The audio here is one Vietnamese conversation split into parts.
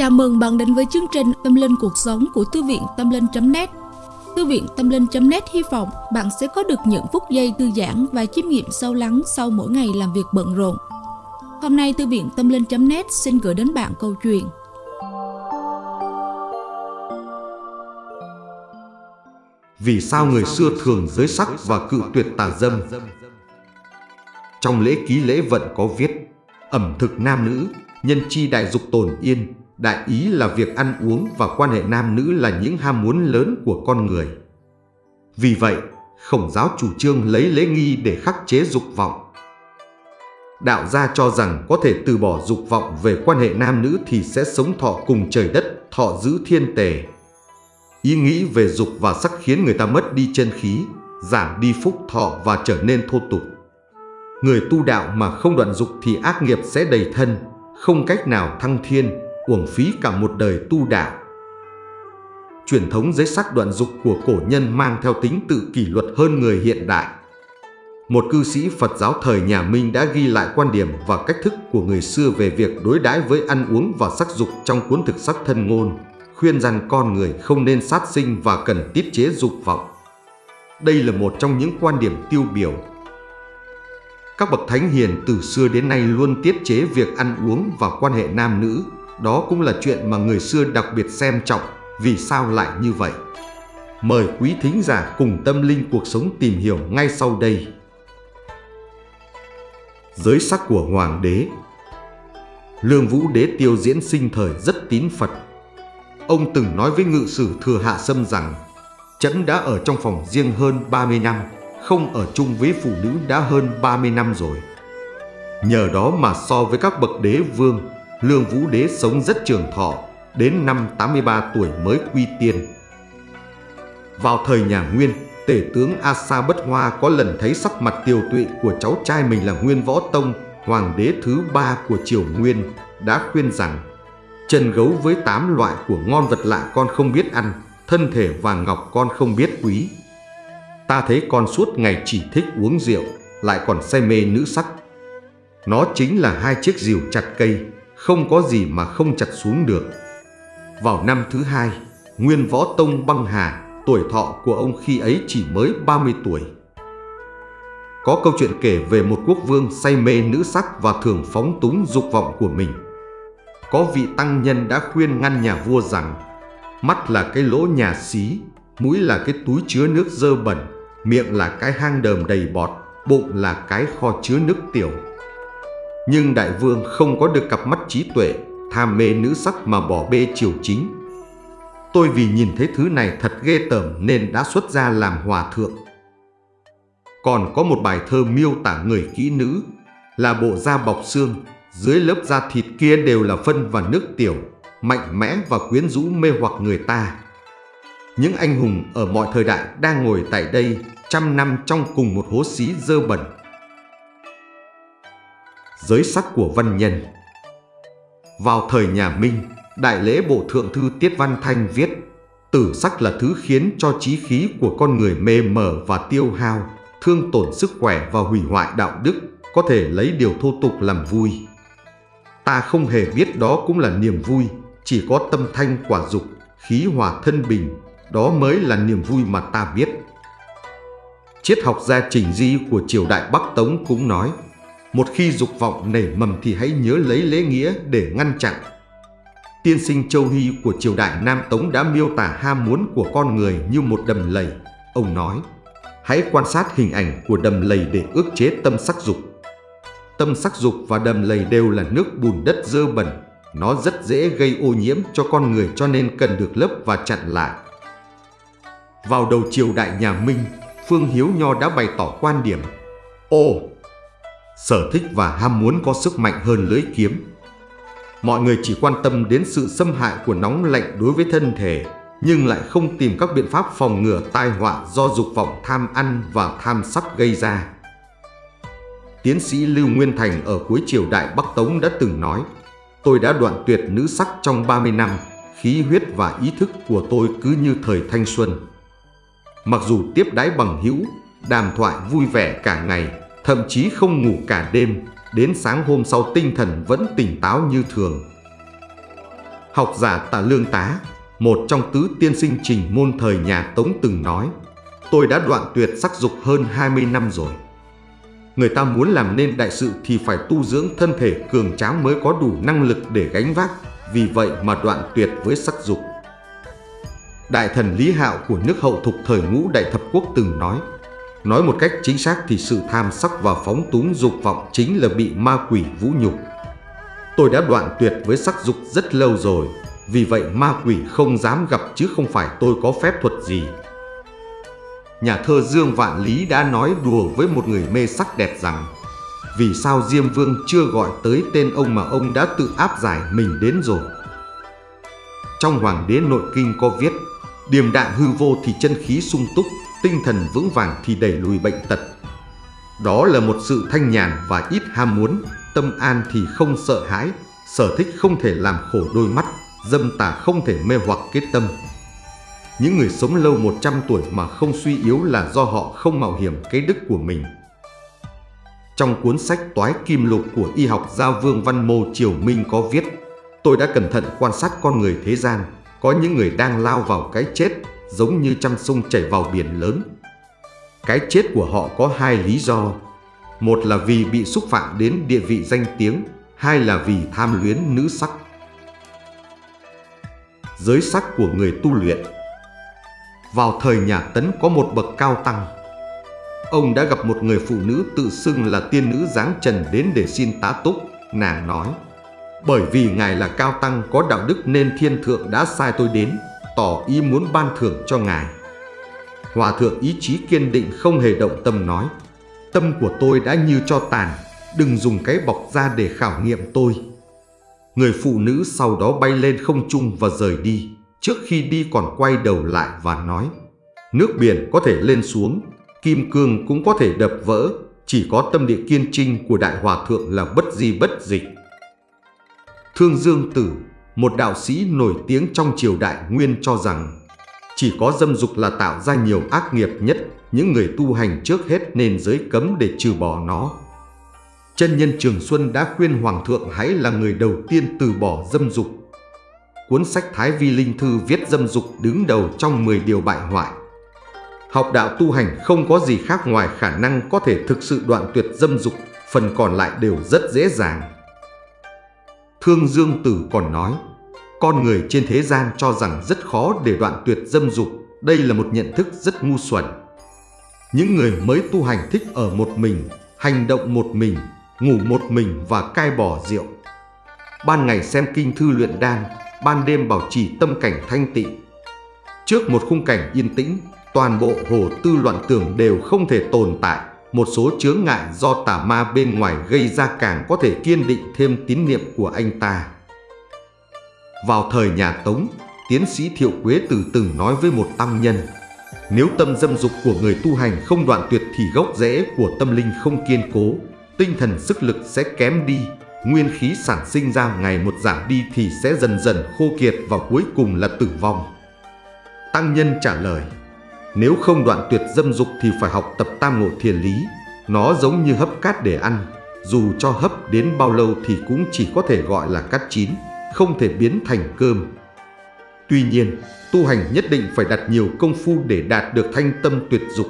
Chào mừng bạn đến với chương trình Tâm Linh Cuộc Sống của Thư viện Tâm Linh.net Thư viện Tâm Linh.net hy vọng bạn sẽ có được những phút giây thư giãn và chiêm nghiệm sâu lắng sau mỗi ngày làm việc bận rộn. Hôm nay Thư viện Tâm Linh.net xin gửi đến bạn câu chuyện Vì sao người xưa thường giới sắc và cự tuyệt tà dâm? Trong lễ ký lễ vận có viết Ẩm thực nam nữ, nhân chi đại dục tồn yên Đại ý là việc ăn uống và quan hệ nam nữ là những ham muốn lớn của con người. Vì vậy, khổng giáo chủ trương lấy lễ nghi để khắc chế dục vọng. Đạo gia cho rằng có thể từ bỏ dục vọng về quan hệ nam nữ thì sẽ sống thọ cùng trời đất, thọ giữ thiên tề. Ý nghĩ về dục và sắc khiến người ta mất đi chân khí, giảm đi phúc thọ và trở nên thô tục. Người tu đạo mà không đoạn dục thì ác nghiệp sẽ đầy thân, không cách nào thăng thiên, uổng phí cả một đời tu đạo. Truyền thống giới sắc đoạn dục của cổ nhân mang theo tính tự kỷ luật hơn người hiện đại. Một cư sĩ Phật giáo thời nhà Minh đã ghi lại quan điểm và cách thức của người xưa về việc đối đãi với ăn uống và sắc dục trong cuốn thực sắc thân ngôn, khuyên rằng con người không nên sát sinh và cần tiết chế dục vọng. Đây là một trong những quan điểm tiêu biểu. Các bậc thánh hiền từ xưa đến nay luôn tiết chế việc ăn uống và quan hệ nam nữ, đó cũng là chuyện mà người xưa đặc biệt xem trọng, vì sao lại như vậy? Mời quý thính giả cùng tâm linh cuộc sống tìm hiểu ngay sau đây. Giới sắc của Hoàng đế Lương Vũ Đế Tiêu diễn sinh thời rất tín Phật. Ông từng nói với ngự sử Thừa Hạ Sâm rằng Trẫm đã ở trong phòng riêng hơn 30 năm, không ở chung với phụ nữ đã hơn 30 năm rồi. Nhờ đó mà so với các bậc đế vương, Lương Vũ Đế sống rất trường thọ, đến năm 83 tuổi mới quy tiên. Vào thời nhà Nguyên, tể tướng Asa Bất Hoa có lần thấy sắc mặt tiều tụy của cháu trai mình là Nguyên Võ Tông, hoàng đế thứ ba của triều Nguyên, đã khuyên rằng Trần gấu với tám loại của ngon vật lạ con không biết ăn, thân thể vàng ngọc con không biết quý. Ta thấy con suốt ngày chỉ thích uống rượu, lại còn say mê nữ sắc. Nó chính là hai chiếc rìu chặt cây, không có gì mà không chặt xuống được. Vào năm thứ hai, Nguyên Võ Tông băng hà, tuổi thọ của ông khi ấy chỉ mới 30 tuổi. Có câu chuyện kể về một quốc vương say mê nữ sắc và thường phóng túng dục vọng của mình. Có vị tăng nhân đã khuyên ngăn nhà vua rằng mắt là cái lỗ nhà xí, mũi là cái túi chứa nước dơ bẩn, miệng là cái hang đờm đầy bọt, bụng là cái kho chứa nước tiểu. Nhưng đại vương không có được cặp mắt trí tuệ, tham mê nữ sắc mà bỏ bê triều chính. Tôi vì nhìn thấy thứ này thật ghê tởm nên đã xuất ra làm hòa thượng. Còn có một bài thơ miêu tả người kỹ nữ là bộ da bọc xương, dưới lớp da thịt kia đều là phân và nước tiểu, mạnh mẽ và quyến rũ mê hoặc người ta. Những anh hùng ở mọi thời đại đang ngồi tại đây trăm năm trong cùng một hố xí dơ bẩn giới sắc của văn nhân. Vào thời nhà Minh, Đại lễ Bộ Thượng Thư Tiết Văn Thanh viết Tử sắc là thứ khiến cho trí khí của con người mê mờ và tiêu hao, thương tổn sức khỏe và hủy hoại đạo đức, có thể lấy điều thô tục làm vui. Ta không hề biết đó cũng là niềm vui, chỉ có tâm thanh quả dục, khí hòa thân bình, đó mới là niềm vui mà ta biết. Triết học gia Trình Di của triều đại Bắc Tống cũng nói một khi dục vọng nảy mầm thì hãy nhớ lấy lễ nghĩa để ngăn chặn. Tiên sinh Châu Hy của triều đại Nam Tống đã miêu tả ham muốn của con người như một đầm lầy. Ông nói, hãy quan sát hình ảnh của đầm lầy để ước chế tâm sắc dục. Tâm sắc dục và đầm lầy đều là nước bùn đất dơ bẩn. Nó rất dễ gây ô nhiễm cho con người cho nên cần được lấp và chặn lại. Vào đầu triều đại nhà Minh, Phương Hiếu Nho đã bày tỏ quan điểm Ồ, sở thích và ham muốn có sức mạnh hơn lưỡi kiếm. Mọi người chỉ quan tâm đến sự xâm hại của nóng lạnh đối với thân thể, nhưng lại không tìm các biện pháp phòng ngừa tai họa do dục vọng tham ăn và tham sắc gây ra. Tiến sĩ Lưu Nguyên Thành ở cuối triều đại Bắc Tống đã từng nói Tôi đã đoạn tuyệt nữ sắc trong 30 năm, khí huyết và ý thức của tôi cứ như thời thanh xuân. Mặc dù tiếp đái bằng hữu, đàm thoại vui vẻ cả ngày, thậm chí không ngủ cả đêm, đến sáng hôm sau tinh thần vẫn tỉnh táo như thường. Học giả Tạ Lương Tá, một trong tứ tiên sinh trình môn thời nhà Tống từng nói, tôi đã đoạn tuyệt sắc dục hơn 20 năm rồi. Người ta muốn làm nên đại sự thì phải tu dưỡng thân thể cường tráng mới có đủ năng lực để gánh vác, vì vậy mà đoạn tuyệt với sắc dục. Đại thần Lý Hạo của nước hậu thục thời ngũ đại thập quốc từng nói, nói một cách chính xác thì sự tham sắc và phóng túng dục vọng chính là bị ma quỷ vũ nhục. Tôi đã đoạn tuyệt với sắc dục rất lâu rồi, vì vậy ma quỷ không dám gặp chứ không phải tôi có phép thuật gì. Nhà thơ Dương Vạn Lý đã nói đùa với một người mê sắc đẹp rằng Vì sao Diêm Vương chưa gọi tới tên ông mà ông đã tự áp giải mình đến rồi Trong Hoàng đế nội kinh có viết Điềm đạm hư vô thì chân khí sung túc Tinh thần vững vàng thì đẩy lùi bệnh tật Đó là một sự thanh nhàn và ít ham muốn, Tâm an thì không sợ hãi, Sở thích không thể làm khổ đôi mắt, Dâm tà không thể mê hoặc kết tâm những người sống lâu 100 tuổi mà không suy yếu là do họ không mạo hiểm cái đức của mình. Trong cuốn sách Toái Kim Lục của y học gia Vương Văn Mô Triều Minh có viết, Tôi đã cẩn thận quan sát con người thế gian, Có những người đang lao vào cái chết giống như trăm sông chảy vào biển lớn. Cái chết của họ có hai lý do. Một là vì bị xúc phạm đến địa vị danh tiếng Hai là vì tham luyến nữ sắc. Giới sắc của người tu luyện. Vào thời nhà Tấn có một bậc cao tăng. Ông đã gặp một người phụ nữ tự xưng là tiên nữ dáng trần đến để xin tá túc. Nàng nói, bởi vì Ngài là cao tăng có đạo đức nên thiên thượng đã sai tôi đến, tỏ ý muốn ban thưởng cho Ngài. Hòa thượng ý chí kiên định không hề động tâm nói, tâm của tôi đã như cho tàn, đừng dùng cái bọc ra để khảo nghiệm tôi. Người phụ nữ sau đó bay lên không trung và rời đi. Trước khi đi còn quay đầu lại và nói Nước biển có thể lên xuống, kim cương cũng có thể đập vỡ, chỉ có tâm địa kiên trinh của Đại Hòa Thượng là bất di bất dịch. Thương Dương Tử, một đạo sĩ nổi tiếng trong triều đại nguyên cho rằng chỉ có dâm dục là tạo ra nhiều ác nghiệp nhất, những người tu hành trước hết nên giới cấm để trừ bỏ nó. Chân nhân Trường Xuân đã khuyên Hoàng thượng hãy là người đầu tiên từ bỏ dâm dục cuốn sách Thái Vi Linh Thư viết dâm dục đứng đầu trong 10 điều bại hoại. Học đạo tu hành không có gì khác ngoài khả năng có thể thực sự đoạn tuyệt dâm dục, phần còn lại đều rất dễ dàng. Thương Dương Tử còn nói, con người trên thế gian cho rằng rất khó để đoạn tuyệt dâm dục, đây là một nhận thức rất ngu xuẩn. Những người mới tu hành thích ở một mình, hành động một mình, ngủ một mình và cai bỏ rượu. Ban ngày xem kinh thư luyện đan, ban đêm bảo trì tâm cảnh thanh tịnh. Trước một khung cảnh yên tĩnh, toàn bộ hồ tư loạn tưởng đều không thể tồn tại. Một số chướng ngại do tà ma bên ngoài gây ra càng có thể kiên định thêm tín niệm của anh ta. Vào thời nhà Tống, tiến sĩ Thiệu Quế từ từng nói với một tăng nhân Nếu tâm dâm dục của người tu hành không đoạn tuyệt thì gốc rễ của tâm linh không kiên cố, tinh thần sức lực sẽ kém đi, nguyên khí sản sinh ra ngày một giảm đi thì sẽ dần dần khô kiệt và cuối cùng là tử vong. Tăng nhân trả lời, nếu không đoạn tuyệt dâm dục thì phải học tập tam ngộ thiền lý. Nó giống như hấp cát để ăn, dù cho hấp đến bao lâu thì cũng chỉ có thể gọi là cát chín, không thể biến thành cơm. Tuy nhiên, tu hành nhất định phải đặt nhiều công phu để đạt được thanh tâm tuyệt dục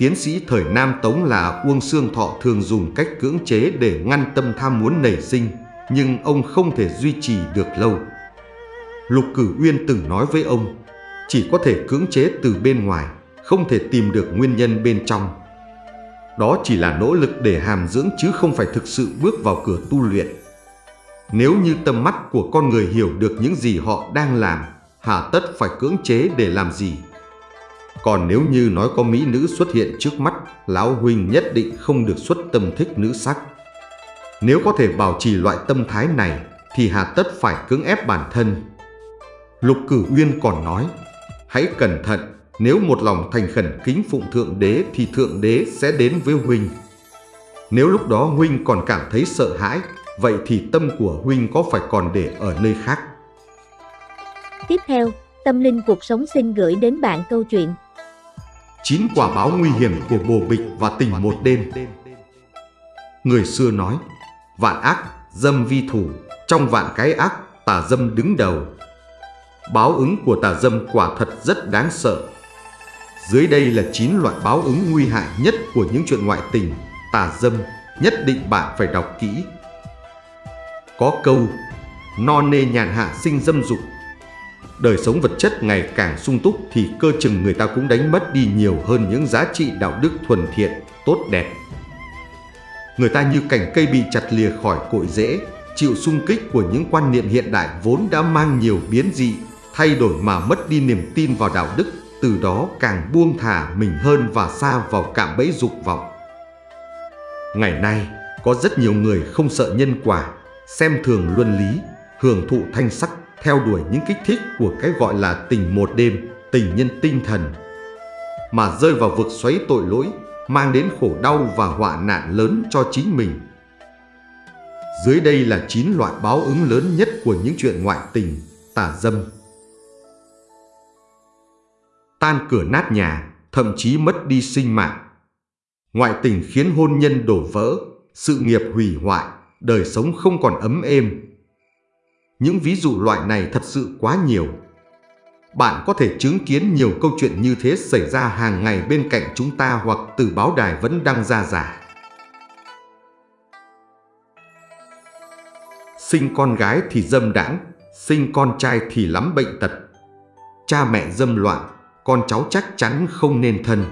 Tiến sĩ thời Nam Tống là Uông Sương Thọ thường dùng cách cưỡng chế để ngăn tâm tham muốn nảy sinh, nhưng ông không thể duy trì được lâu. Lục Cử Uyên từng nói với ông, chỉ có thể cưỡng chế từ bên ngoài, không thể tìm được nguyên nhân bên trong. Đó chỉ là nỗ lực để hàm dưỡng chứ không phải thực sự bước vào cửa tu luyện. Nếu như tâm mắt của con người hiểu được những gì họ đang làm, hà tất phải cưỡng chế để làm gì? Còn nếu như nói có mỹ nữ xuất hiện trước mắt, Lão Huynh nhất định không được xuất tâm thích nữ sắc. Nếu có thể bảo trì loại tâm thái này, thì hà tất phải cưỡng ép bản thân. Lục Cử Uyên còn nói, hãy cẩn thận, nếu một lòng thành khẩn kính phụng Thượng Đế thì Thượng Đế sẽ đến với Huynh. Nếu lúc đó Huynh còn cảm thấy sợ hãi, vậy thì tâm của Huynh có phải còn để ở nơi khác? Tiếp theo, Tâm Linh Cuộc Sống xin gửi đến bạn câu chuyện chín quả báo nguy hiểm của bồ bịch và tình một đêm. Người xưa nói, vạn ác, dâm vi thủ, trong vạn cái ác, tà dâm đứng đầu. Báo ứng của tà dâm quả thật rất đáng sợ. Dưới đây là 9 loại báo ứng nguy hại nhất của những chuyện ngoại tình, tà dâm, nhất định bạn phải đọc kỹ. Có câu, no nê nhàn hạ sinh dâm dục. Đời sống vật chất ngày càng sung túc thì cơ chừng người ta cũng đánh mất đi nhiều hơn những giá trị đạo đức thuần thiện, tốt đẹp. Người ta như cành cây bị chặt lìa khỏi cội rễ, chịu sung kích của những quan niệm hiện đại vốn đã mang nhiều biến dị, thay đổi mà mất đi niềm tin vào đạo đức, từ đó càng buông thả mình hơn và xa vào cạm bẫy dục vọng. Ngày nay, có rất nhiều người không sợ nhân quả, xem thường luân lý, hưởng thụ thanh sắc, theo đuổi những kích thích của cái gọi là tình một đêm, tình nhân tinh thần, mà rơi vào vực xoáy tội lỗi, mang đến khổ đau và họa nạn lớn cho chính mình. Dưới đây là 9 loại báo ứng lớn nhất của những chuyện ngoại tình, tà dâm. Tan cửa nát nhà, thậm chí mất đi sinh mạng. Ngoại tình khiến hôn nhân đổ vỡ, sự nghiệp hủy hoại, đời sống không còn ấm êm. Những ví dụ loại này thật sự quá nhiều. Bạn có thể chứng kiến nhiều câu chuyện như thế xảy ra hàng ngày bên cạnh chúng ta hoặc từ báo đài vẫn đăng ra giả. Sinh con gái thì dâm đãng, sinh con trai thì lắm bệnh tật. Cha mẹ dâm loạn, con cháu chắc chắn không nên thân.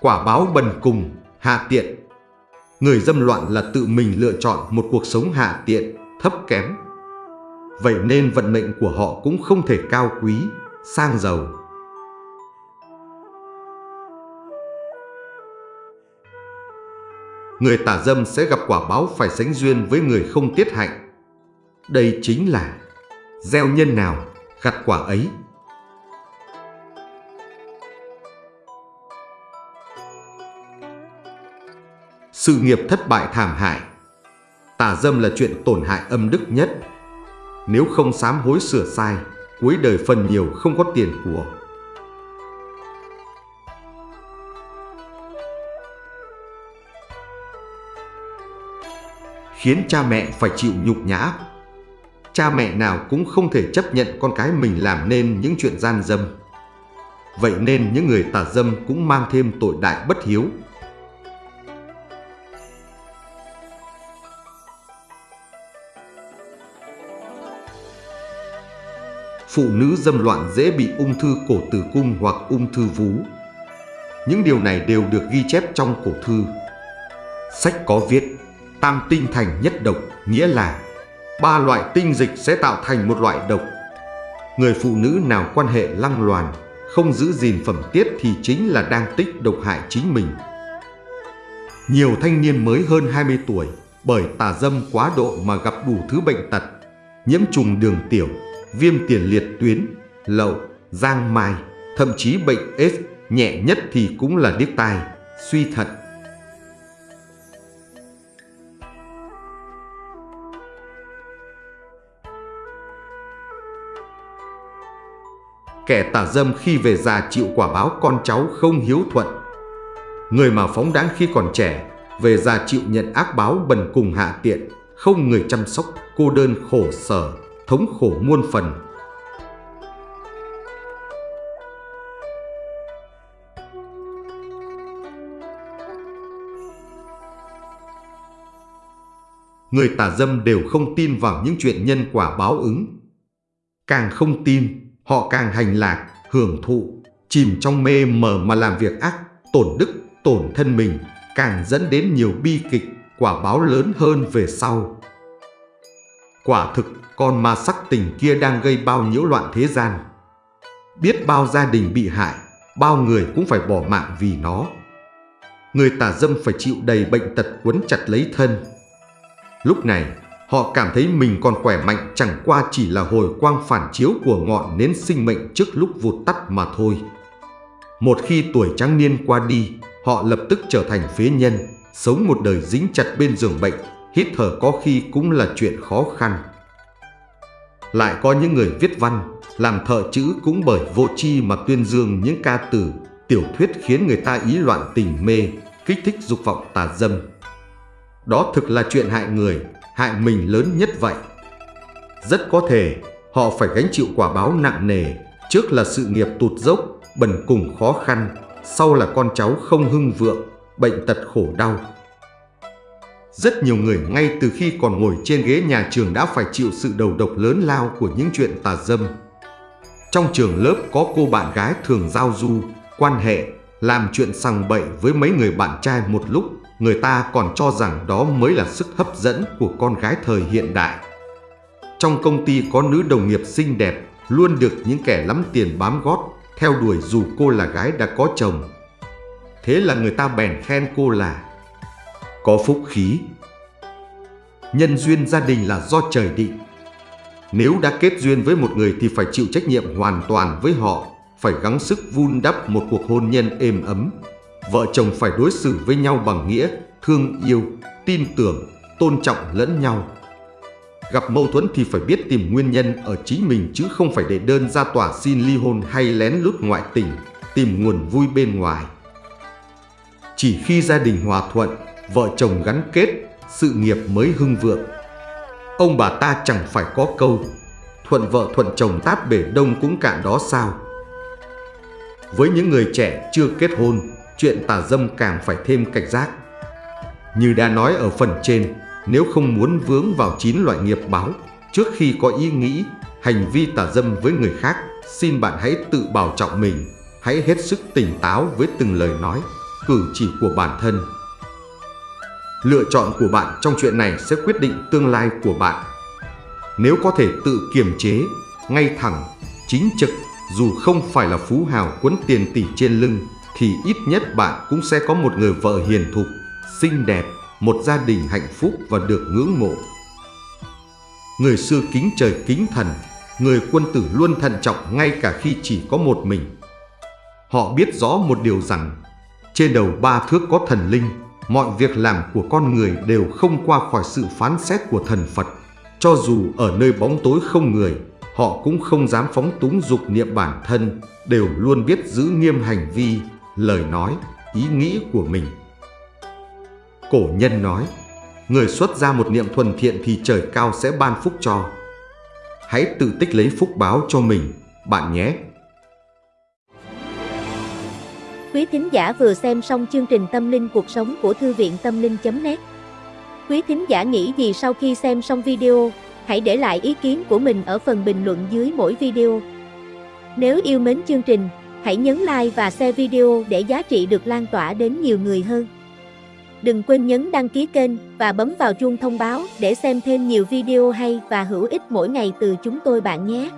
Quả báo bần cùng, hạ tiện. Người dâm loạn là tự mình lựa chọn một cuộc sống hạ tiện, thấp kém. Vậy nên vận mệnh của họ cũng không thể cao quý, sang giàu. Người tà dâm sẽ gặp quả báo phải sánh duyên với người không tiết hạnh. Đây chính là gieo nhân nào, gặt quả ấy. Sự nghiệp thất bại thảm hại. Tà dâm là chuyện tổn hại âm đức nhất. Nếu không sám hối sửa sai Cuối đời phần nhiều không có tiền của. Khiến cha mẹ phải chịu nhục nhã. Cha mẹ nào cũng không thể chấp nhận con cái mình làm nên những chuyện gian dâm Vậy nên những người tà dâm cũng mang thêm tội đại bất hiếu phụ nữ dâm loạn dễ bị ung thư cổ tử cung hoặc ung thư vú. Những điều này đều được ghi chép trong cổ thư. Sách có viết, tam tinh thành nhất độc, nghĩa là ba loại tinh dịch sẽ tạo thành một loại độc. Người phụ nữ nào quan hệ lăng loàn, không giữ gìn phẩm tiết thì chính là đang tích độc hại chính mình. Nhiều thanh niên mới hơn 20 tuổi bởi tà dâm quá độ mà gặp đủ thứ bệnh tật, nhiễm trùng đường tiểu, viêm tiền liệt tuyến, lậu, giang mai, thậm chí bệnh AIDS nhẹ nhất thì cũng là điếc tai, suy thận. Kẻ tà dâm khi về già chịu quả báo con cháu không hiếu thuận. Người mà phóng đáng khi còn trẻ, về già chịu nhận ác báo bần cùng hạ tiện, không người chăm sóc, cô đơn khổ sở, thống khổ muôn phần. Người tà dâm đều không tin vào những chuyện nhân quả báo ứng. Càng không tin, họ càng hành lạc, hưởng thụ, chìm trong mê mờ mà làm việc ác, tổn đức, tổn thân mình, càng dẫn đến nhiều bi kịch, quả báo lớn hơn về sau. Quả thực, con ma sắc tình kia đang gây bao nhiễu loạn thế gian. Biết bao gia đình bị hại, bao người cũng phải bỏ mạng vì nó. Người tà dâm phải chịu đầy bệnh tật quấn chặt lấy thân. Lúc này, họ cảm thấy mình còn khỏe mạnh chẳng qua chỉ là hồi quang phản chiếu của ngọn nến sinh mệnh trước lúc vụt tắt mà thôi. Một khi tuổi trắng niên qua đi, họ lập tức trở thành phế nhân, sống một đời dính chặt bên giường bệnh, hít thở có khi cũng là chuyện khó khăn. Lại có những người viết văn, làm thợ chữ cũng bởi vô chi mà tuyên dương những ca từ, tiểu thuyết khiến người ta ý loạn tình mê, kích thích dục vọng tà dâm. đó thực là chuyện hại người, hại mình lớn nhất vậy. Rất có thể họ phải gánh chịu quả báo nặng nề, trước là sự nghiệp tụt dốc, bần cùng khó khăn, sau là con cháu không hưng vượng, bệnh tật khổ đau. Rất nhiều người ngay từ khi còn ngồi trên ghế nhà trường đã phải chịu sự đầu độc lớn lao của những chuyện tà dâm. Trong trường lớp có cô bạn gái thường giao du, quan hệ, làm chuyện sằng bậy với mấy người bạn trai một lúc, người ta còn cho rằng đó mới là sức hấp dẫn của con gái thời hiện đại. Trong công ty có nữ đồng nghiệp xinh đẹp, luôn được những kẻ lắm tiền bám gót, theo đuổi dù cô là gái đã có chồng. Thế là người ta bèn khen cô là có phúc khí. Nhân duyên gia đình là do trời định. Nếu đã kết duyên với một người thì phải chịu trách nhiệm hoàn toàn với họ, phải gắng sức vun đắp một cuộc hôn nhân êm ấm. Vợ chồng phải đối xử với nhau bằng nghĩa, thương yêu, tin tưởng, tôn trọng lẫn nhau. Gặp mâu thuẫn thì phải biết tìm nguyên nhân ở chính mình chứ không phải để đơn ra tòa xin ly hôn hay lén lút ngoại tình, tìm nguồn vui bên ngoài. Chỉ khi gia đình hòa thuận, vợ chồng gắn kết, sự nghiệp mới hưng vượng. Ông bà ta chẳng phải có câu, thuận vợ thuận chồng táp bể đông cũng cạn đó sao. Với những người trẻ chưa kết hôn, chuyện tà dâm càng phải thêm cảnh giác. Như đã nói ở phần trên, nếu không muốn vướng vào chín loại nghiệp báo, trước khi có ý nghĩ, hành vi tà dâm với người khác, xin bạn hãy tự bảo trọng mình, hãy hết sức tỉnh táo với từng lời nói, cử chỉ của bản thân. Lựa chọn của bạn trong chuyện này sẽ quyết định tương lai của bạn. Nếu có thể tự kiềm chế, ngay thẳng, chính trực, dù không phải là phú hào cuốn tiền tỷ trên lưng, thì ít nhất bạn cũng sẽ có một người vợ hiền thục, xinh đẹp, một gia đình hạnh phúc và được ngưỡng mộ. Người xưa kính trời kính thần, người quân tử luôn thận trọng ngay cả khi chỉ có một mình. Họ biết rõ một điều rằng, trên đầu ba thước có thần linh, mọi việc làm của con người đều không qua khỏi sự phán xét của thần Phật. Cho dù ở nơi bóng tối không người, họ cũng không dám phóng túng dục niệm bản thân, đều luôn biết giữ nghiêm hành vi, lời nói, ý nghĩ của mình. Cổ nhân nói, người xuất ra một niệm thuần thiện thì trời cao sẽ ban phúc cho. Hãy tự tích lấy phúc báo cho mình, bạn nhé. Quý thính giả vừa xem xong chương trình Tâm linh cuộc sống của Thư viện Tâm linh.net Quý thính giả nghĩ gì sau khi xem xong video, hãy để lại ý kiến của mình ở phần bình luận dưới mỗi video. Nếu yêu mến chương trình, hãy nhấn like và share video để giá trị được lan tỏa đến nhiều người hơn. Đừng quên nhấn đăng ký kênh và bấm vào chuông thông báo để xem thêm nhiều video hay và hữu ích mỗi ngày từ chúng tôi bạn nhé.